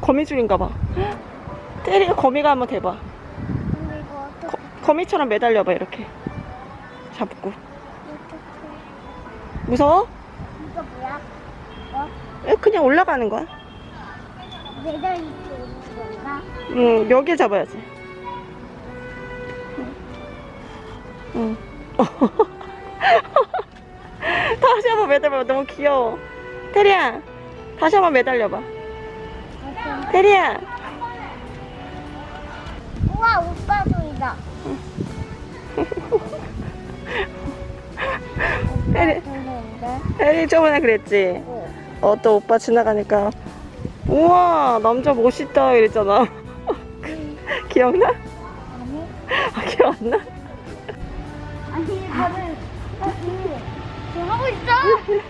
거미줄인가 봐. 테리가 거미가 한번 대봐. 이거 거, 거미처럼 매달려 봐 이렇게. 잡고. 어떻게 무서워? 이거 뭐야? 어? 에, 그냥 올라가는 거야. 매달 이렇게 오는 건가? 응, 여기에 잡아야지. 응. 다시 한번 매달려봐. 너무 귀여워. 테리야, 다시 한번 매달려봐. 테리야. 우와 오빠 소리다. 테리? 테리 저번에 그랬지? 어. 어, 또 오빠 지나가니까 우와, 남자 멋있다 이랬잖아. 기억나? 아니 아, 기억 안 나? 아니 나는 아니 저 하고 있어.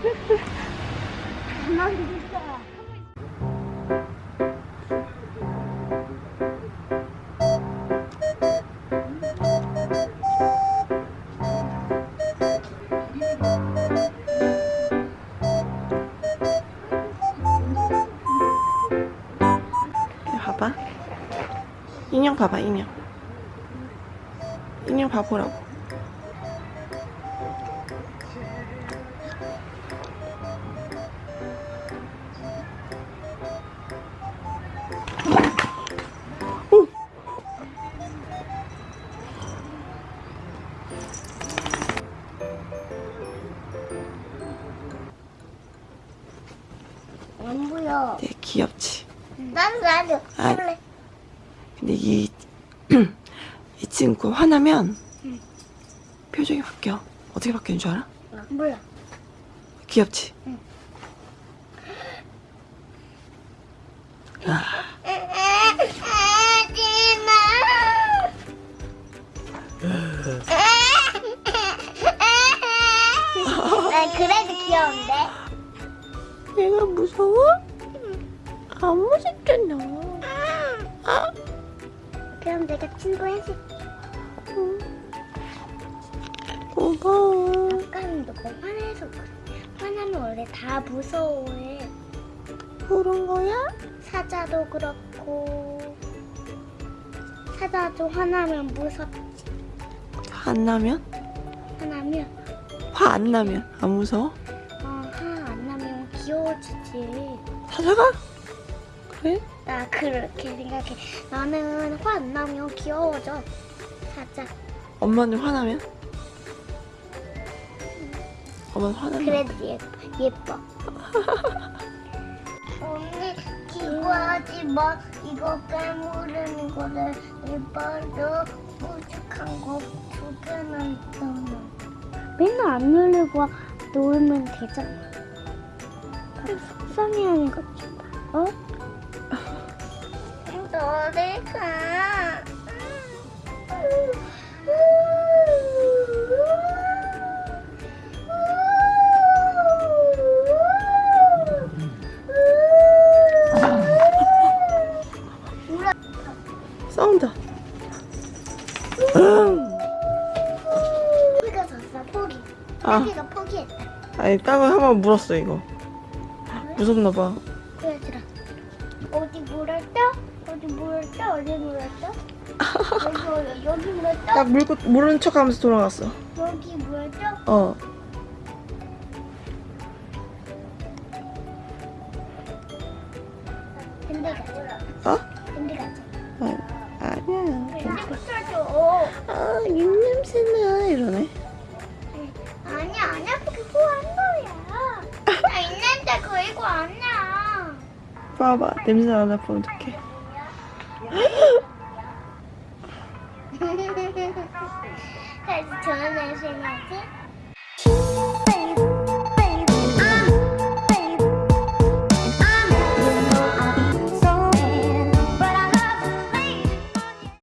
봐봐. 인형 봐봐, 인형. 인형 봐보라고. 오! 안 보여. 되게 귀엽지? 나도 나도 아. 할래. 근데 이, 이 친구 화나면 표정이 바뀌어. 어떻게 바뀌는 줄 알아? 몰라. 귀엽지? 응. 아, 난 그래도 귀여운데. 얘가 무서워? 안 무섭잖아. 아, 그럼 내가 친구 해줄게. 고마워. 아까는 너무 화내서 그래. 화나면 원래 다 무서워해. 그런 거야? 사자도 그렇고. 사자도 화나면 무섭지. 안 나면? 화나면 화 안 나면 안 무서워? 어, 화 안 나면 귀여워지지. 사자가? 그래? 나 그렇게 생각해. 나는 화 안 나면 귀여워져. 사자. 엄마는 화나면? 엄마는 화나면? 그래도 예뻐. 예뻐. 언니 기구하지 마. 이거 깨무르는 거를 이빨로 무식한 거 두 개나 있잖아. 맨날 안 누르고 놓으면 되잖아. 속상해하는 것 좀 봐. 어? 너를 가. 싸운다. 응. 포기가 졌어 포기. 아. 포기가 포기했다. 아니 땅을 한 번 물었어 이거. 무섭나 봐. 어디 물었다? 어디 물었다? 여기 여기 물었다? 딱 물고 모르는 척 하면서 돌아갔어. 여기 물었다? 어. 근데 가자. 어? 근데 가자. 아, 아니야. 근데 붙여줘. 아 입냄새나 이러네. 아니야 아니야 그거 한 거야. 나 있는데 그리고 아니야. 봐봐 냄새 나나 보면 어떡해. 다시 좋은 날씨 나지?